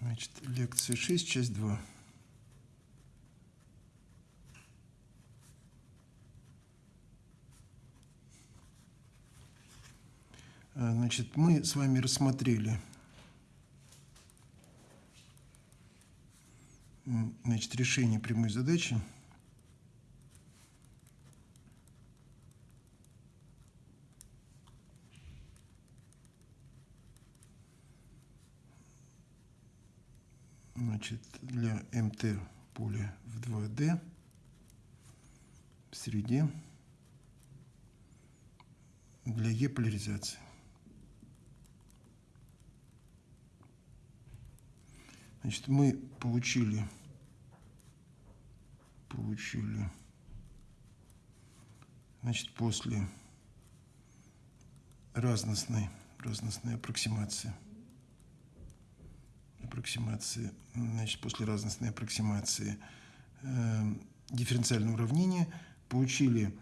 Значит, лекция 6, часть 2. А, Значит, мы с вами рассмотрели значит, решение прямой задачи. Значит, для МТ поля в 2D в среде для Е поляризации. Значит, мы получили, получили, значит, после разностной, разностной аппроксимации, аппроксимации, значит, после разностной аппроксимации э, дифференциального уравнения получили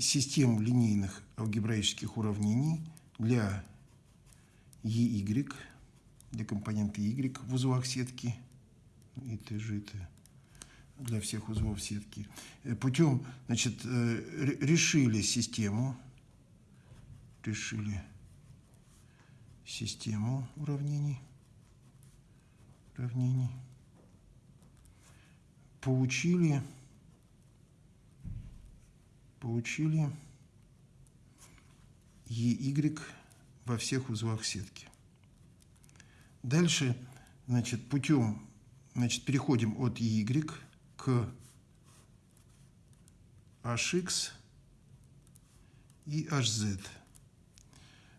систему линейных алгебраических уравнений для EY, для компонента Y в узлах сетки, и Т, Ж, Т, для всех узлов сетки. Э, Путем, значит, э, ре- решили систему, решили систему уравнений, уравнений, получили, получили EY во всех узлах сетки. Дальше, значит, путем, значит, переходим от Y к HX и HZ.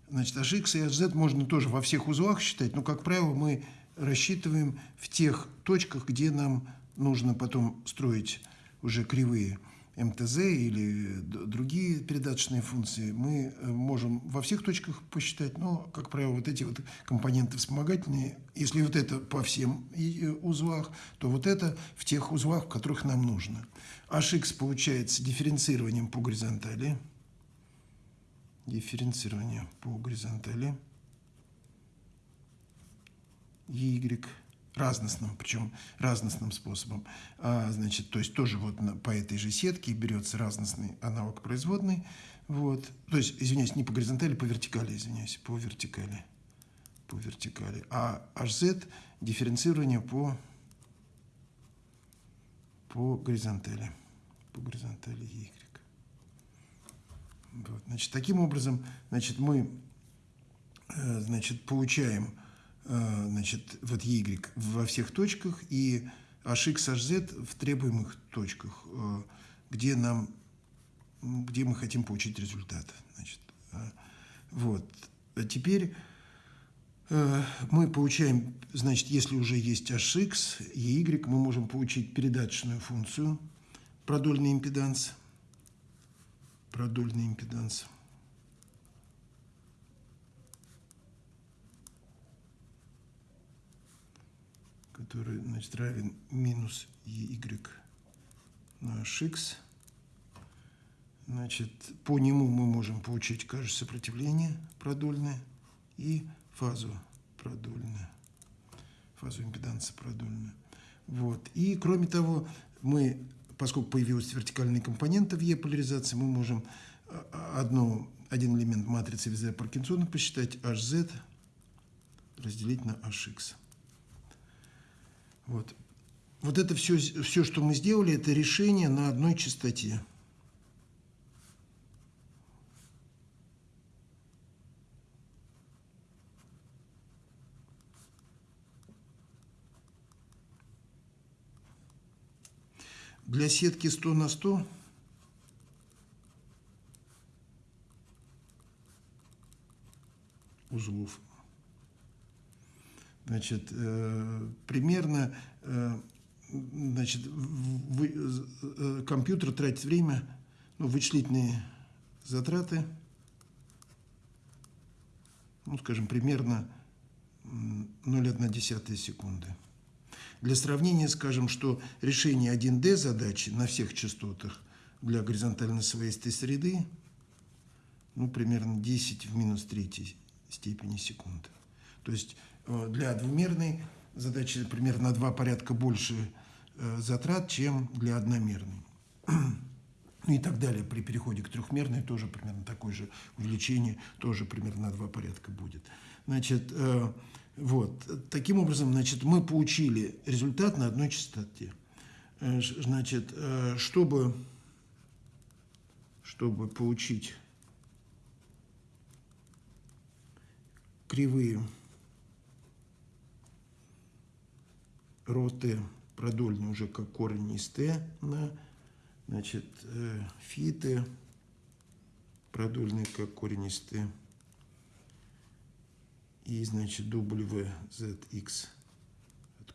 Значит, HX и HZ можно тоже во всех узлах считать, но, как правило, мы рассчитываем в тех точках, где нам нужно потом строить уже кривые МТЗ или другие передаточные функции. Мы э, можем во всех точках посчитать, но, как правило, вот эти вот компоненты вспомогательные, если вот это по всем э, узлах, то вот это в тех узлах, в которых нам нужно. HX получается дифференцированием по горизонтали, дифференцирование по горизонтали, Y разностным, причем разностным способом. А, значит, то есть тоже вот на- по этой же сетке берется разностный аналог производной. Вот. То есть, извиняюсь, не по горизонтали, по вертикали, извиняюсь, по вертикали. По вертикали. А HZ дифференцирование по, по горизонтали. По горизонтали Y. Вот. Значит, таким образом, значит, мы э, значит, получаем значит, вот Y во всех точках и HX, HZ в требуемых точках, э, где нам где мы хотим получить результат. Значит, э, вот. А теперь э, мы получаем, значит, если уже есть HX и Y, мы можем получить передаточную функцию продольный импеданс. Продольный импеданс. Который значит, равен минус y на hx. Значит, по нему мы можем получить, кажется, сопротивление продольное и фазу продольную, фазу импеданса продольную. Вот. И, кроме того, мы, поскольку появилась вертикальная компонента в Е-поляризации, мы можем а, одну, один элемент матрицы Визера Паркинсона посчитать hz разделить на hx. Вот. Вот это все, все, что мы сделали, это решение на одной частоте. Для сетки 100 на 100 узлов Значит, э, примерно э, значит, вы- э, компьютер тратит время, ну, вычислительные затраты, ну, скажем, примерно м, 0,1 секунды. Для сравнения скажем, что решение 1D задачи на всех частотах для горизонтально своистой среды ну, примерно 10 в минус третьей степени секунды. То есть э, для двумерной задача примерно на два порядка больше э, затрат, чем для одномерной. Ну и так далее. При переходе к трехмерной тоже примерно такое же увеличение, тоже примерно на два порядка будет. Значит, э, вот. Таким образом, значит, мы получили результат на одной частоте. Э, значит, э, чтобы, чтобы получить кривые роты продольные уже как на значит, фиты продольные как t и, значит, WZX от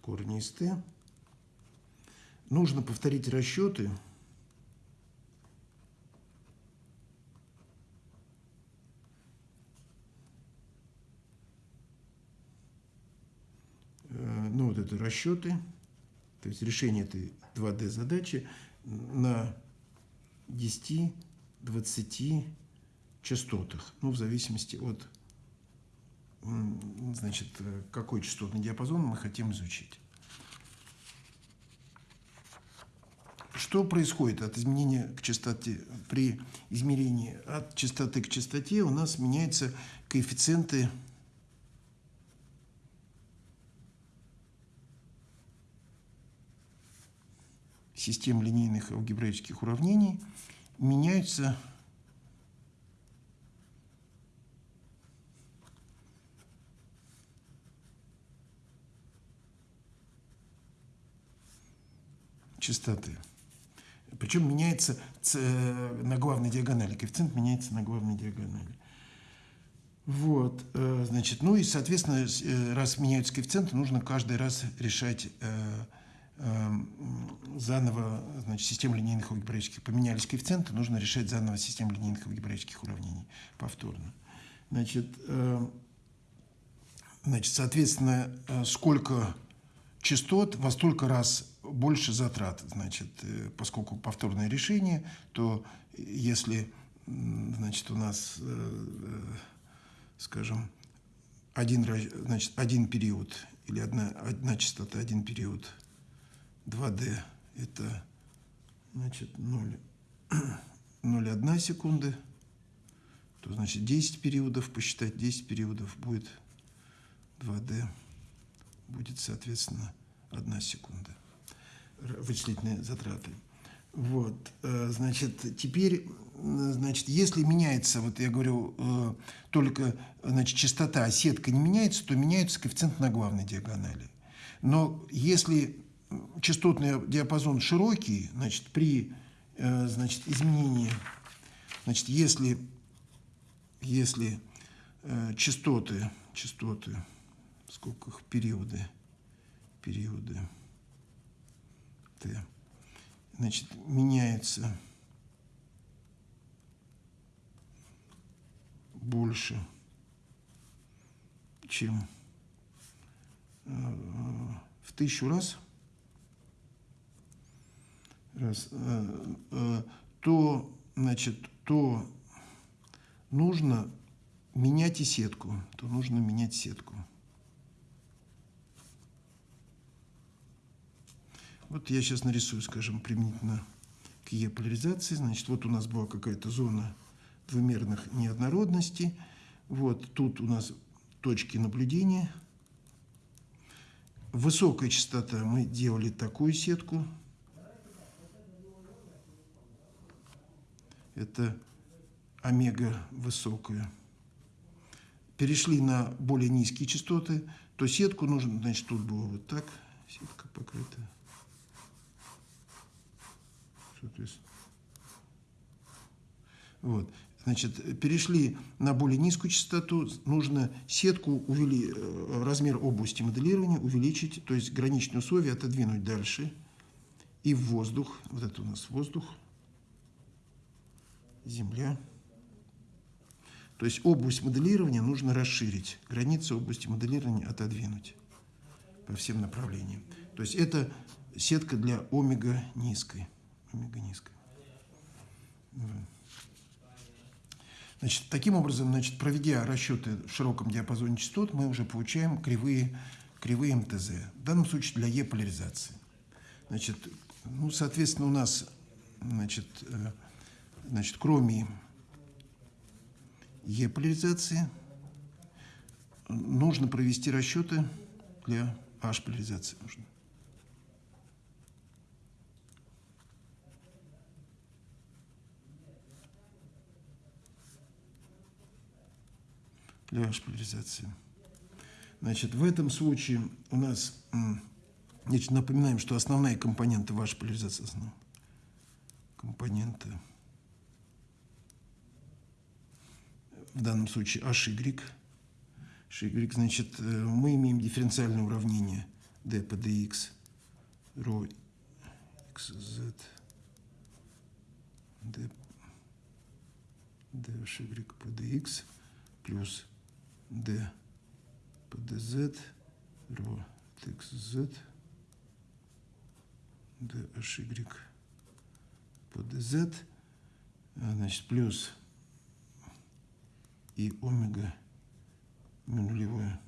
t. Нужно повторить расчеты. Ну, вот это расчеты, то есть решение этой 2D задачи на 10-20 частотах, ну, в зависимости от значит, какой частотный диапазон мы хотим изучить. Что происходит от изменения к частоте? При измерении от частоты к частоте у нас меняются коэффициенты систем линейных алгебраических уравнений, меняются частоты. Причем меняется на главной диагонали. Коэффициент меняется на главной диагонали. Вот, э, значит, ну и, соответственно, э, раз меняются коэффициенты, нужно каждый раз решать э, заново, значит, систему линейных алгебраических. Поменялись коэффициенты, нужно решать заново систему линейных алгебраических уравнений повторно. Значит, значит соответственно, сколько частот во столько раз больше затрат. Значит, э, поскольку повторное решение, то если значит, у нас, э, э, скажем, один, значит, один период или одна, одна частота, один период 2D, это значит 0, 0,1 секунды, то значит 10 периодов, посчитать 10 периодов будет 2D, будет, соответственно, 1 секунда вычислительные затраты. Вот, э, значит, теперь, значит, если меняется, вот я говорю, э, только, значит, частота, а сетка не меняется, то меняется коэффициент на главной диагонали. Но если частотный диапазон широкий, значит, при, э, значит, изменении, значит, если, если частоты, частоты, сколько их, периоды, периоды, Т. Значит, меняется больше, чем э, в тысячу раз, раз э, э, то, значит, то нужно менять и сетку, то нужно менять сетку. Вот я сейчас нарисую, скажем, применительно к Е-поляризации. Значит, вот у нас была какая-то зона двумерных неоднородностей. Вот тут у нас точки наблюдения. Высокая частота мы делали такую сетку. Это омега высокая. Перешли на более низкие частоты, то сетку нужно, значит, тут было вот так, сетка покрыта. Вот. Значит, перешли на более низкую частоту, нужно сетку, увели, э, размер области моделирования увеличить, то есть граничные условия отодвинуть дальше. И в воздух, вот это у нас воздух, земля. То есть область моделирования нужно расширить, границы области моделирования отодвинуть по всем направлениям. То есть это сетка для омега низкой омега низкая. Значит, таким образом, значит, проведя расчеты в широком диапазоне частот, мы уже получаем кривые кривые МТЗ. В данном случае для Е-поляризации. Значит, ну, соответственно, у нас, значит, э, значит кроме Е-поляризации нужно провести расчеты для H-поляризации. Нужно. для шпалеризации. Значит, в этом случае у нас, значит, напоминаем, что основная компонента вашей поляризации, основная компонента, в данном случае HY, HY, значит, э, мы имеем дифференциальное уравнение d по dx, ρ xz, d, dhy по dx плюс d по dz, ρ xz, dhy по dz, значит, плюс и омега нулевое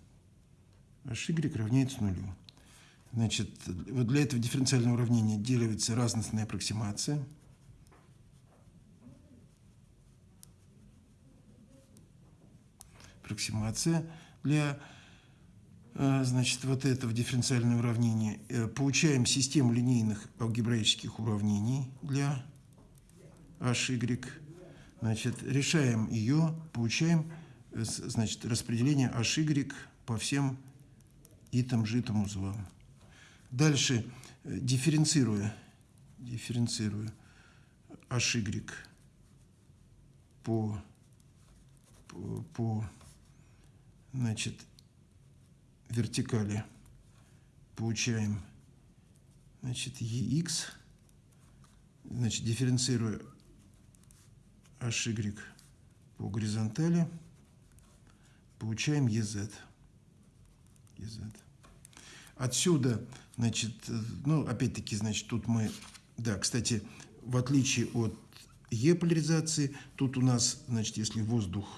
hy равняется нулю. Значит, вот для этого дифференциального уравнения делается разностная аппроксимация – аппроксимация для э, значит, вот этого дифференциального уравнения. Э, получаем систему линейных алгебраических уравнений для HY. Значит, решаем ее, получаем э, значит, распределение HY по всем итам житым узлам. Дальше, дифференцируя, дифференцируя HY по, по, значит, вертикали получаем, значит, EX, значит, дифференцируя HY по горизонтали, получаем EZ. EZ. Отсюда, значит, ну, опять-таки, значит, тут мы, да, кстати, в отличие от Е-поляризации, тут у нас, значит, если воздух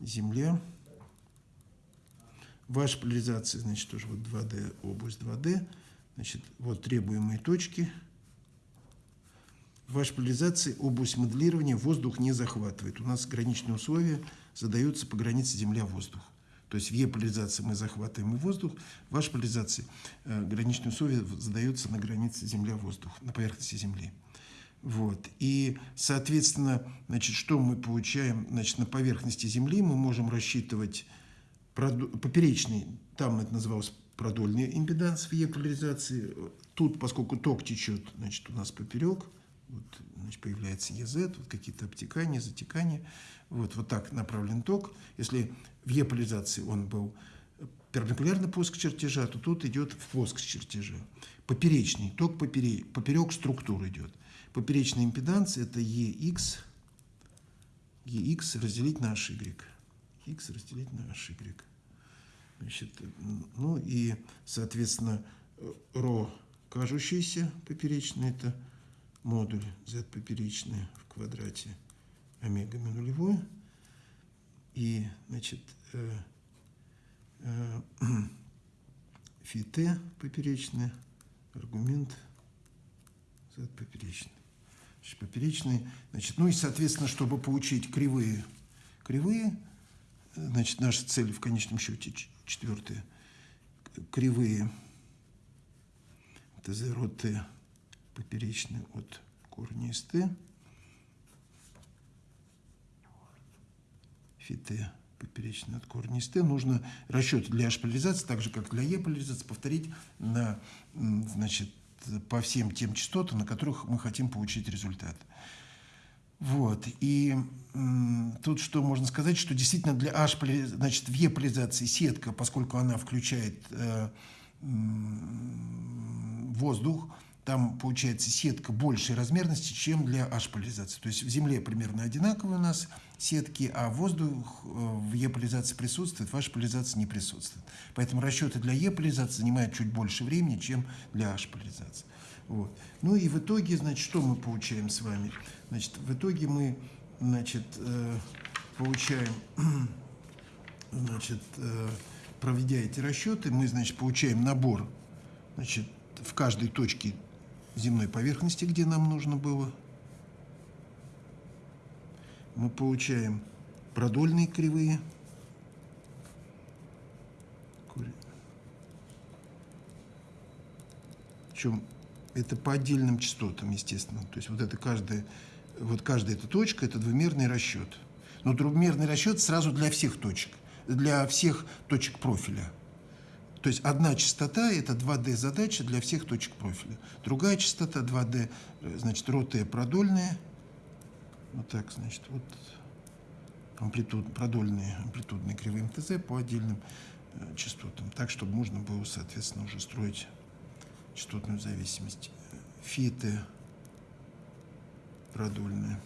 Земля. Ваша поляризация, значит, тоже вот 2D, область 2D. Значит, вот требуемые точки. В вашей поляризации область моделирования воздух не захватывает. У нас граничные условия задаются по границе Земля-воздух. То есть в Е-поляризации мы захватываем и воздух, в вашей поляризации э, граничные условия задаются на границе Земля-воздух, на поверхности Земли. Вот. И, соответственно, значит, что мы получаем значит, на поверхности Земли? Мы можем рассчитывать поперечный, там это называлось продольный импеданс в Е-поляризации. Тут, поскольку ток течет, значит, у нас поперек, вот, значит, появляется ЕЗ, вот какие-то обтекания, затекания. Вот, вот так направлен ток. Если в Е-поляризации он был перпендикулярно плоскости чертежа, то тут идет в плоскость чертежа. Поперечный ток поперек, поперек структур идет. Поперечная импеданция это EX, EX разделить на HY. X разделить на HY. Значит, ну и, соответственно, ро кажущийся поперечный, это модуль z поперечный в квадрате омега нулевой. И, значит, э, э, фи t поперечный, аргумент z поперечный поперечные. Значит, ну и, соответственно, чтобы получить кривые, кривые, значит, наша цель в конечном счете четвертая, кривые ТЗ род Т поперечные от корня из Т, фи Т поперечный от Т, нужно расчет для H-поляризации, так же, как для E-поляризации, повторить на, значит, по всем тем частотам, на которых мы хотим получить результат. Вот. И тут что можно сказать, что действительно для H, значит, в E-поляризации сетка, поскольку она включает э, воздух, там получается сетка большей размерности, чем для H-поляризации. То есть в Земле примерно одинаковые у нас сетки, а воздух э, в Е-поляризации присутствует, в H-поляризации не присутствует. Поэтому расчеты для Е-поляризации занимают чуть больше времени, чем для H-поляризации. Вот. Ну и в итоге, значит, что мы получаем с вами? Значит, в итоге мы, значит, э, получаем, значит, э, проведя эти расчеты, мы, значит, получаем набор, значит, в каждой точке земной поверхности, где нам нужно было. Мы получаем продольные кривые. Причем это по отдельным частотам, естественно. То есть вот это каждая, вот каждая эта точка – это двумерный расчет. Но двумерный расчет сразу для всех точек, для всех точек профиля. То есть одна частота – это 2D задача для всех точек профиля. Другая частота 2D, значит, роты продольные. Вот так, значит, вот амплитуд, продольные амплитудные кривые МТЗ по отдельным э, частотам. Так, чтобы можно было, соответственно, уже строить частотную зависимость. Фиты продольные.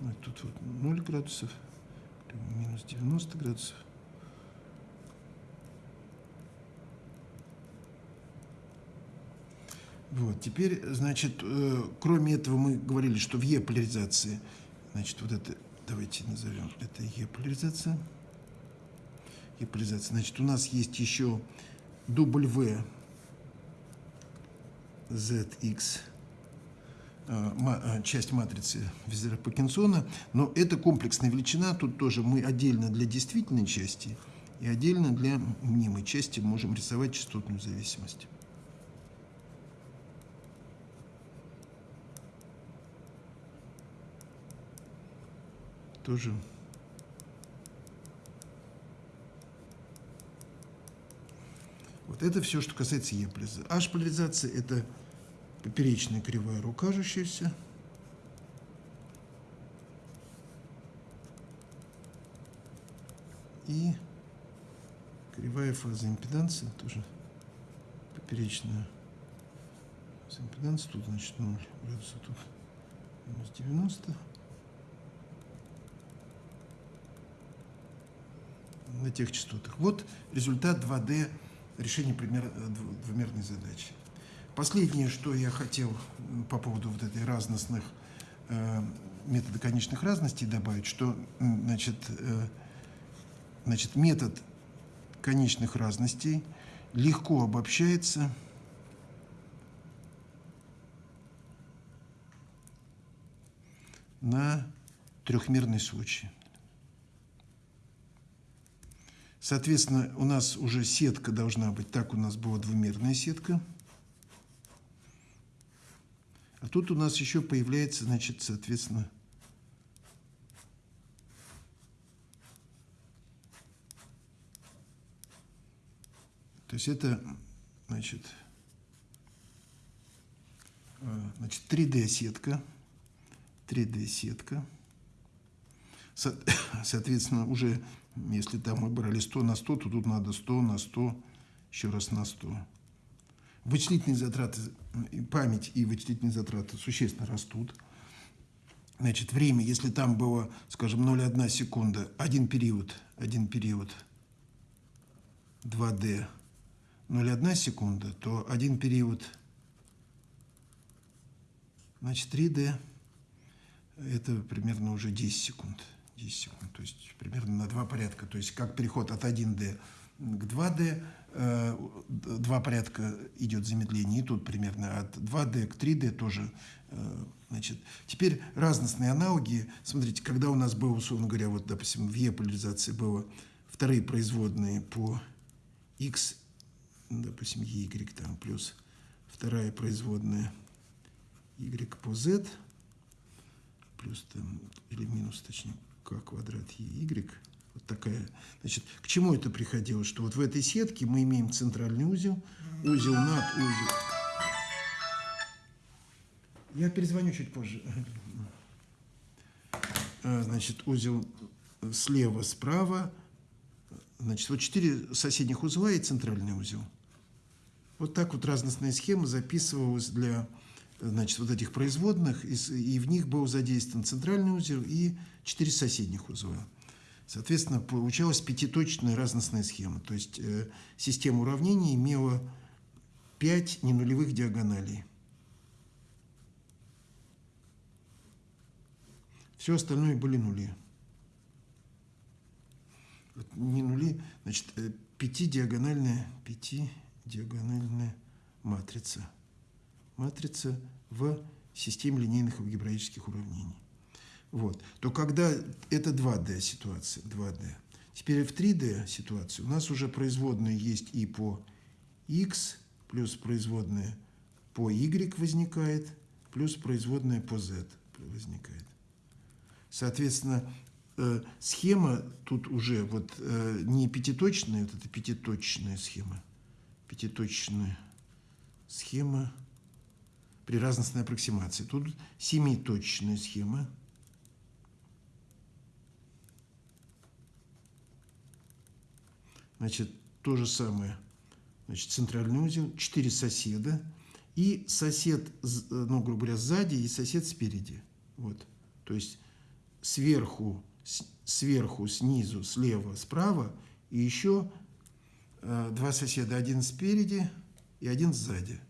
Ну, тут вот 0 градусов, минус 90 градусов. Вот, теперь, значит, э, кроме этого мы говорили, что в Е-поляризации, значит, вот это, давайте назовем, это Е-поляризация. Е-поляризация. Значит, у нас есть еще В, ZX, часть матрицы Визера Паркинсона, но это комплексная величина, тут тоже мы отдельно для действительной части и отдельно для мнимой части можем рисовать частотную зависимость. Тоже Вот это все, что касается Е-поляризации. H-поляризация – это поперечная кривая кажущаяся. И кривая фаза импеданции, тоже поперечная фаза импеданции. Тут, значит, 0 градусов, тут минус 90. на тех частотах. Вот результат 2D решения пример, двумерной задачи. Последнее, что я хотел по поводу вот этой разностных э, метода конечных разностей добавить, что значит, э, значит, метод конечных разностей легко обобщается на трехмерный случай. Соответственно, у нас уже сетка должна быть, так у нас была двумерная сетка – а тут у нас еще появляется, значит, соответственно, то есть это, значит, э, значит 3D-сетка, 3D-сетка. Соответственно, уже если там мы брали 100 на 100, то тут надо 100 на 100, еще раз на 100 вычислительные затраты, память и вычислительные затраты существенно растут. Значит, время, если там было, скажем, 0,1 секунда, один период, один период 2D, 0,1 секунда, то один период, значит, 3D, это примерно уже 10 секунд. 10 секунд, то есть примерно на два порядка. То есть как переход от 1D к 2D, Э, два порядка идет замедление, и тут примерно от 2D к 3D тоже. Э, значит, теперь разностные аналоги. Смотрите, когда у нас было, условно говоря, вот, допустим, в Е-поляризации было вторые производные по X, допустим, Y там, плюс вторая производная Y по Z, плюс там, или минус, точнее, К квадрат Y, вот такая. Значит, к чему это приходило? Что вот в этой сетке мы имеем центральный узел, узел над узел. Я перезвоню чуть позже. А, значит, узел слева, справа. Значит, вот четыре соседних узла и центральный узел. Вот так вот разностная схема записывалась для значит, вот этих производных, и в них был задействован центральный узел и четыре соседних узла. Соответственно, получалась пятиточная разностная схема. То есть э, система уравнений имела пять ненулевых диагоналей. Все остальное были нули. не нули, значит, э, пятидиагональная, пятидиагональная матрица. Матрица в системе линейных алгебраических уравнений. Вот. То когда это 2D ситуация, 2D. Теперь в 3D ситуации у нас уже производные есть и по x, плюс производная по y возникает, плюс производная по z возникает. Соответственно, э, схема тут уже вот э, не пятиточная, вот это пятиточная схема, пятиточная схема при разностной аппроксимации. Тут семиточная схема. Значит, то же самое. Значит, центральный узел, четыре соседа и сосед, ну, грубо говоря, сзади и сосед спереди. Вот. То есть сверху, сверху, снизу, слева, справа и еще э, два соседа, один спереди и один сзади.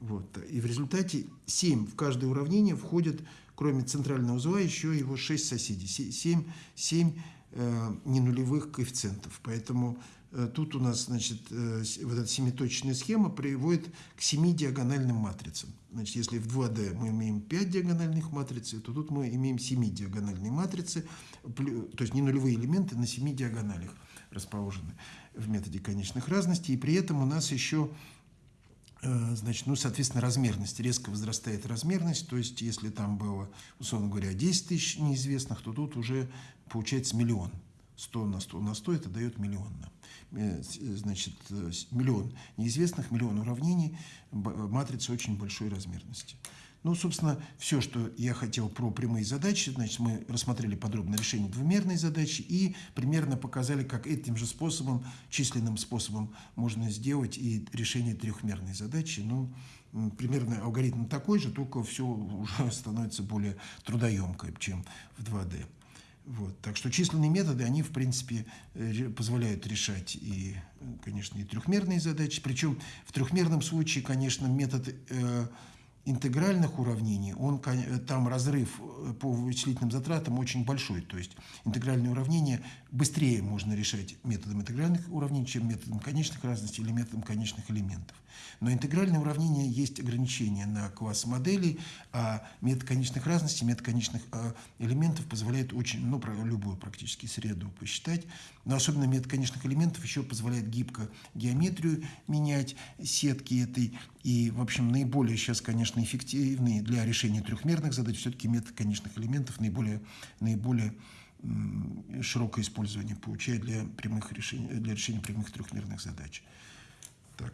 Вот. И в результате 7 в каждое уравнение входит, кроме центрального узла, еще его 6 соседей. 7, 7 э, ненулевых коэффициентов. Поэтому э, тут у нас значит, э, вот эта семиточная схема приводит к 7 диагональным матрицам. Значит, если в 2D мы имеем 5 диагональных матриц, то тут мы имеем 7 диагональные матрицы, то есть не нулевые элементы на 7 диагоналях расположены в методе конечных разностей. И при этом у нас еще Э, значит, ну, соответственно, размерность. Резко возрастает размерность, то есть, если там было, условно говоря, 10 тысяч неизвестных, то тут уже получается миллион. 100 на 100 на 100 это дает миллион. Э, значит, э, миллион неизвестных, миллион уравнений, матрица очень большой размерности. Ну, собственно, все, что я хотел про прямые задачи. Значит, мы рассмотрели подробно решение двумерной задачи и примерно показали, как этим же способом, численным способом можно сделать и решение трехмерной задачи. Ну, примерно алгоритм такой же, только все уже становится более трудоемкое, чем в 2D. Вот. Так что численные методы, они, в принципе, э, позволяют решать и, конечно, и трехмерные задачи. Причем в трехмерном случае, конечно, метод э, интегральных уравнений, он, там разрыв э, по вычислительным затратам очень большой. То есть интегральные уравнения быстрее можно решать методом интегральных уравнений, чем методом конечных разностей или методом конечных элементов. Но интегральные уравнения есть ограничения на класс моделей, а метод конечных разностей, метод конечных э, элементов позволяет очень, ну, любую практически среду посчитать. Но особенно метод конечных элементов еще позволяет гибко геометрию менять, сетки этой. И, в общем, наиболее сейчас, конечно, эффективный для решения трехмерных задач все-таки метод конечных элементов наиболее, наиболее широкое использование получает для, прямых решений, для решения прямых трехмерных задач. Так.